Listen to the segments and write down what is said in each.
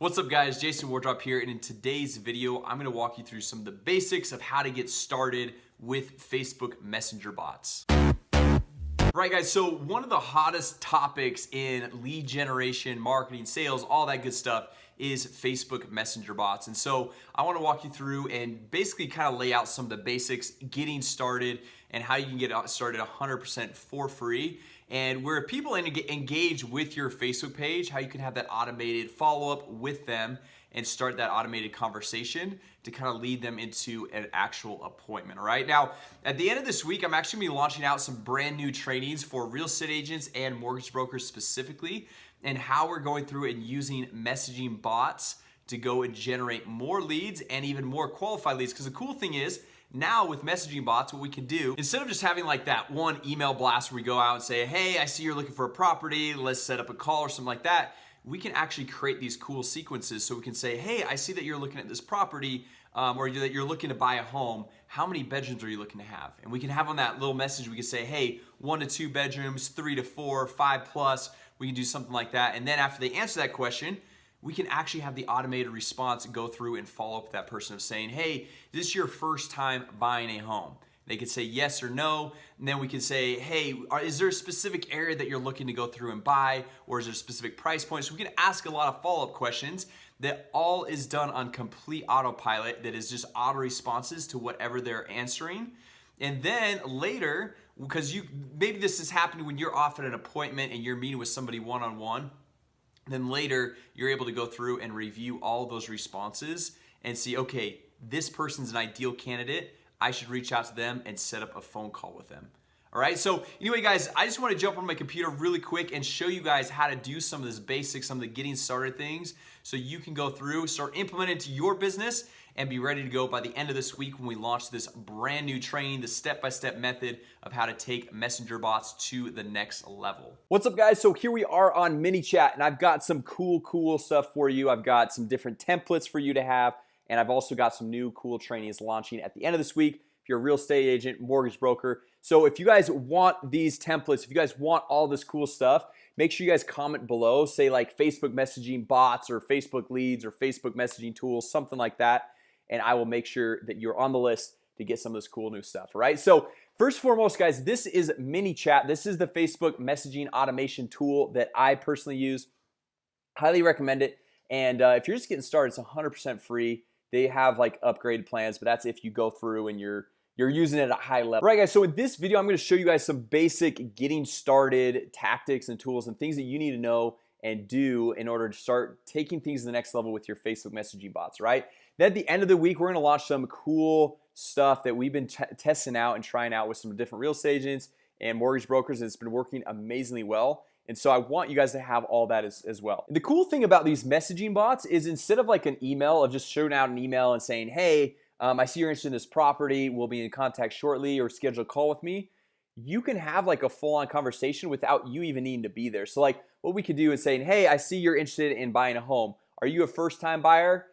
What's up guys? Jason Wardrop here and in today's video I'm gonna walk you through some of the basics of how to get started with Facebook Messenger bots. Right guys so one of the hottest topics in lead generation marketing sales all that good stuff is Facebook Messenger bots. And so I want to walk you through and basically kind of lay out some of the basics getting started and how you can get started 100% for free. And where people engage with your Facebook page how you can have that automated follow-up with them and start that automated conversation to kind of lead them into an actual appointment all right? Now at the end of this week I'm actually gonna be launching out some brand new trainings for real estate agents and mortgage brokers specifically and how we're going through and using messaging bots to go and generate more leads and even more qualified leads. Because the cool thing is now with messaging bots what we can do instead of just having like that one email blast where we go out and say hey I see you're looking for a property let's set up a call or something like that we can actually create these cool sequences so we can say hey I see that you're looking at this property um, or that you're looking to buy a home. How many bedrooms are you looking to have? And we can have on that little message we can say hey one to two bedrooms three to four five plus. We can do something like that. And then after they answer that question we can actually have the automated response go through and follow up with that person of saying hey this is your first time buying a home they could say yes or no and then we can say hey is there a specific area that you're looking to go through and buy or is there a specific price point? So we can ask a lot of follow-up questions that all is done on complete autopilot that is just auto responses to whatever they're answering. And then later because you maybe this is happening when you're off at an appointment and you're meeting with somebody one-on-one -on -one, then later you're able to go through and review all those responses and see okay this person's an ideal candidate I should reach out to them and set up a phone call with them. All right so anyway guys I just want to jump on my computer really quick and show you guys how to do some of this basics some of the getting started things so you can go through start implementing to your business and be ready to go by the end of this week when we launch this brand new training the step-by-step -step method of how to take messenger bots to the next level. What's up guys? So here we are on ManyChat and I've got some cool cool stuff for you. I've got some different templates for you to have and I've also got some new cool trainings launching at the end of this week. If you're a real estate agent mortgage broker. So if you guys want these templates if you guys want all this cool stuff make sure you guys comment below. Say like Facebook messaging bots or Facebook leads or Facebook messaging tools something like that. And I will make sure that you're on the list to get some of this cool new stuff right? So first and foremost guys this is ManyChat. This is the Facebook messaging automation tool that I personally use. Highly recommend it. And uh, if you're just getting started it's 100% free they have like upgraded plans but that's if you go through and you're you're using it at a high level. Right guys so in this video I'm going to show you guys some basic getting started tactics and tools and things that you need to know and do in order to start taking things to the next level with your Facebook messaging bots right? Then at the end of the week we're gonna launch some cool stuff that we've been testing out and trying out with some different real estate agents and mortgage brokers and it's been working amazingly well. And so I want you guys to have all that as, as well. The cool thing about these messaging bots is instead of like an email of just showing out an email and saying hey um, I see you're interested in this property. We'll be in contact shortly or schedule a call with me you can have like a full-on conversation without you even needing to be there. So like what we could do is saying hey I see you're interested in buying a home. Are you a first-time buyer?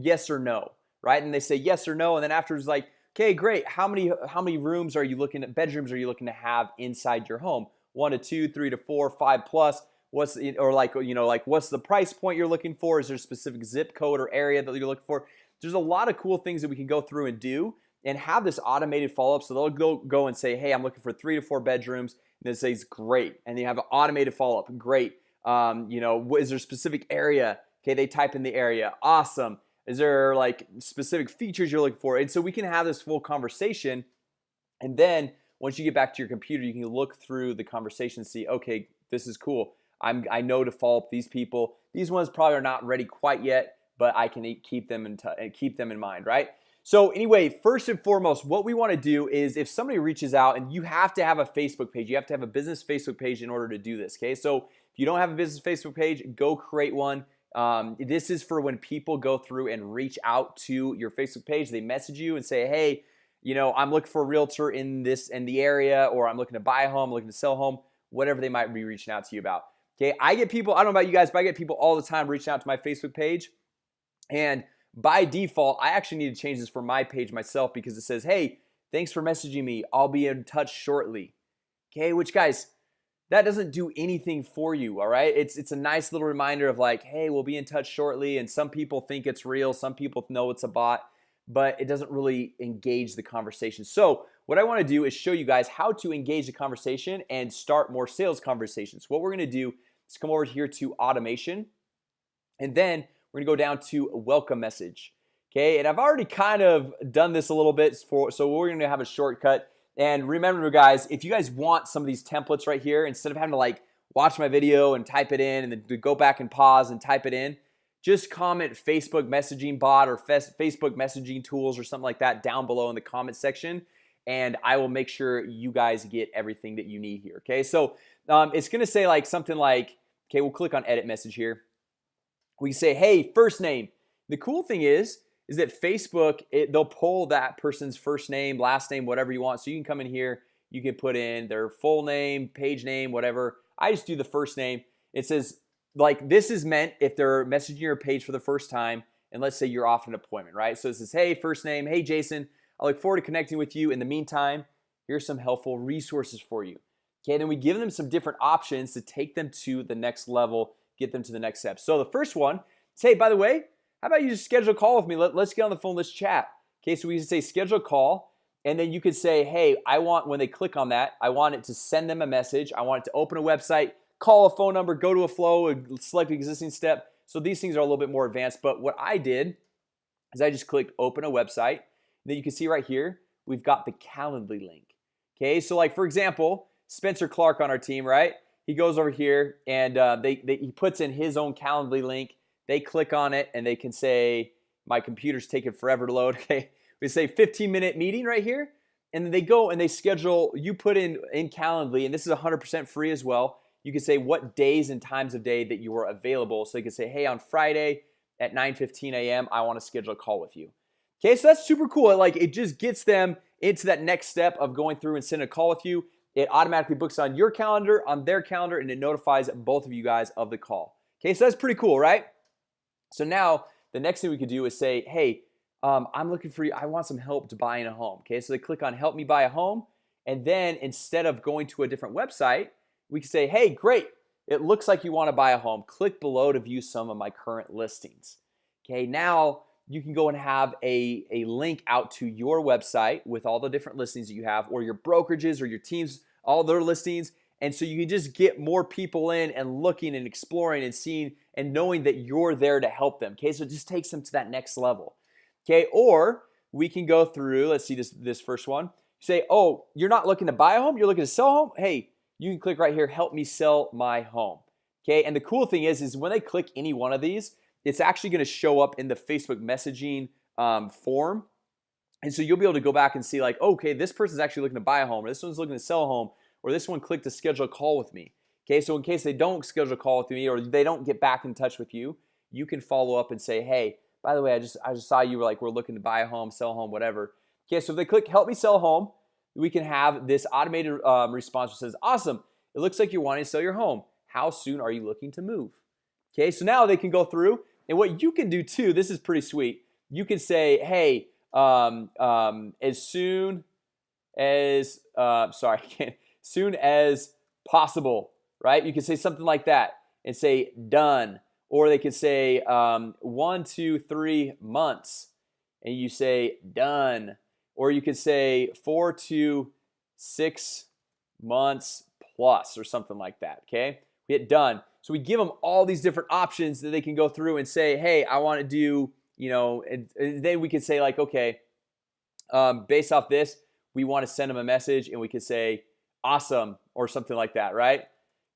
Yes or no right? And they say yes or no and then afterwards like okay great. How many how many rooms are you looking at bedrooms are you looking to have inside your home? One to two three to four five plus. What's the, or like you know like what's the price point you're looking for? Is there a specific zip code or area that you're looking for? There's a lot of cool things that we can go through and do and have this automated follow-up. So they'll go go and say hey I'm looking for three to four bedrooms. And it says great. And you have an automated follow-up. Great. Um, you know is there a specific area? Okay they type in the area. Awesome is there like specific features you're looking for? And so we can have this full conversation and then once you get back to your computer you can look through the conversation and see okay this is cool. I'm I know to follow up these people. These ones probably are not ready quite yet but I can keep them in eh, keep them in mind right? So anyway first and foremost what we want to do is if somebody reaches out and you have to have a Facebook page you have to have a business Facebook page in order to do this okay? So if you don't have a business Facebook page go create one um, this is for when people go through and reach out to your Facebook page they message you and say hey you know I'm looking for a realtor in this in the area or I'm looking to buy a home looking to sell a home whatever they might be reaching out to you about. Okay I get people I don't know about you guys but I get people all the time reaching out to my Facebook page. And by default I actually need to change this for my page myself because it says hey thanks for messaging me. I'll be in touch shortly. Okay which guys that doesn't do anything for you all right? It's it's a nice little reminder of like hey we'll be in touch shortly and some people think it's real some people know it's a bot but it doesn't really engage the conversation. So what I want to do is show you guys how to engage the conversation and start more sales conversations. What we're gonna do is come over here to automation and then we're gonna go down to welcome message Okay, and I've already kind of done this a little bit for so we're gonna have a shortcut and remember guys if you guys want some of these templates right here instead of having to like watch my video and type it in and then go back and pause and type it in just comment Facebook messaging bot or Facebook messaging tools or something like that down below in the comment section and I will make sure you guys get everything that you need here Okay, so um, it's gonna say like something like okay We'll click on edit message here. We say hey first name. The cool thing is is that Facebook it, they'll pull that person's first name last name whatever you want. So you can come in here you can put in their full name page name whatever. I just do the first name. It says like this is meant if they're messaging your page for the first time and let's say you're off an appointment right? So it says hey first name. Hey Jason. I look forward to connecting with you. In the meantime Here's some helpful resources for you. Okay, then we give them some different options to take them to the next level get them to the next step. So the first one say by the way how about you just schedule a call with me? Let, let's get on the phone let's chat. Okay, so we can say schedule a call and then you could say hey I want when they click on that I want it to send them a message. I want it to open a website call a phone number go to a flow select existing step. So these things are a little bit more advanced but what I did is I just clicked open a website. Then you can see right here we've got the Calendly link. Okay, so like for example Spencer Clark on our team, right? He goes over here and uh, they, they he puts in his own Calendly link they click on it and they can say my computer's taking forever to load okay? We say 15 minute meeting right here and then they go and they schedule you put in in Calendly and this is 100% free as well you can say what days and times of day that you are available. So you can say hey on Friday at 9 15 a.m. I want to schedule a call with you. Okay, so that's super cool. Like it just gets them into that next step of going through and sending a call with you. It automatically books on your calendar on their calendar and it notifies both of you guys of the call. Okay, so that's pretty cool, right? So now the next thing we could do is say hey um, I'm looking for you I want some help to buying a home Okay, so they click on help me buy a home and then instead of going to a different website we can say hey great it looks like you want to buy a home click below to view some of my current listings Okay, now you can go and have a, a link out to your website with all the different listings that you have or your brokerages or your teams all their listings and so you can just get more people in and looking and exploring and seeing and knowing that you're there to help them Okay, so it just takes them to that next level Okay, or we can go through let's see this this first one. Say oh you're not looking to buy a home you're looking to sell a home? Hey, you can click right here help me sell my home Okay, and the cool thing is is when they click any one of these it's actually going to show up in the Facebook messaging um, form. And so you'll be able to go back and see like okay this person's actually looking to buy a home or this one's looking to sell a home or this one clicked to schedule a call with me Okay, so in case they don't schedule a call with me or they don't get back in touch with you you can follow up and say hey by the way I just I just saw you were like we're looking to buy a home sell a home whatever. Okay, so if they click help me sell home we can have this automated um, response that says awesome it looks like you're wanting to sell your home. How soon are you looking to move? Okay, so now they can go through and what you can do too this is pretty sweet. You can say hey um, um, as soon as uh, sorry soon as possible right? You can say something like that and say done. Or they could say um, one two three months and you say done. Or you could say four to six months plus or something like that okay? We hit done. So we give them all these different options that they can go through and say hey I want to do you know and, and then we could say like okay um, based off this we want to send them a message and we could say awesome or something like that right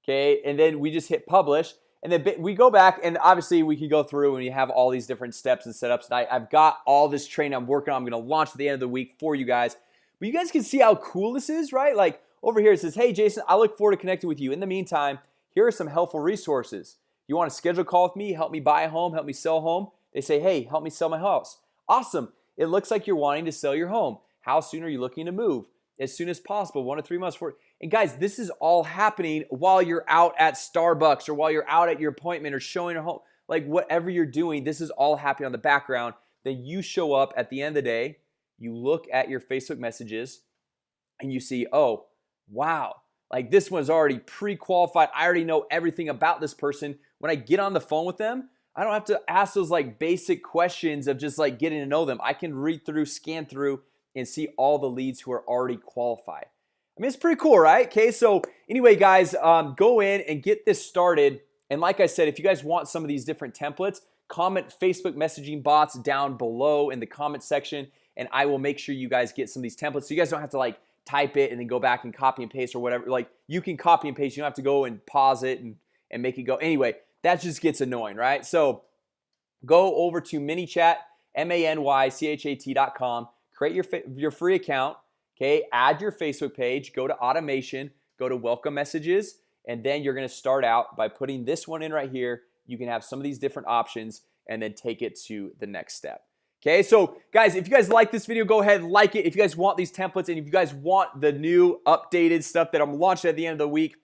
okay? And then we just hit publish and then we go back and obviously we can go through and you have all these different steps and setups and I, I've got all this training I'm working on I'm gonna launch at the end of the week for you guys. But you guys can see how cool this is right? Like over here it says hey Jason I look forward to connecting with you. In the meantime here are some helpful resources. You want to schedule a call with me? Help me buy a home? Help me sell a home? They say hey help me sell my house. Awesome. It looks like you're wanting to sell your home. How soon are you looking to move? As soon as possible one to three months for and guys this is all happening while you're out at Starbucks or while you're out at your appointment or showing a home like whatever you're doing this is all happening on the background. Then you show up at the end of the day you look at your Facebook messages and you see oh wow like this one's already pre-qualified. I already know everything about this person. When I get on the phone with them I don't have to ask those like basic questions of just like getting to know them. I can read through scan through and see all the leads who are already qualified I mean it's pretty cool right? Okay so anyway guys um, go in and get this started. And like I said if you guys want some of these different templates comment Facebook messaging bots down below in the comment section and I will make sure you guys get some of these templates. So you guys don't have to like type it and then go back and copy and paste or whatever. Like you can copy and paste. You don't have to go and pause it and and make it go. Anyway that just gets annoying right? So go over to ManyChat m-a-n-y-c-h-a-t.com create your your free account okay? Add your Facebook page go to automation go to welcome messages and then you're gonna start out by putting this one in right here. You can have some of these different options and then take it to the next step Okay, so guys, if you guys like this video, go ahead and like it. If you guys want these templates and if you guys want the new updated stuff that I'm launching at the end of the week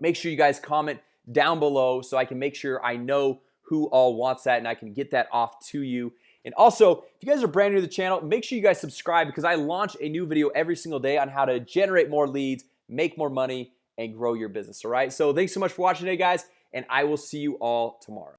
Make sure you guys comment down below so I can make sure I know who all wants that and I can get that off to you and also if you guys are brand new to the channel make sure you guys subscribe because I launch a new video every single day on how to generate more leads make more money and grow your business all right? So thanks so much for watching today guys and I will see you all tomorrow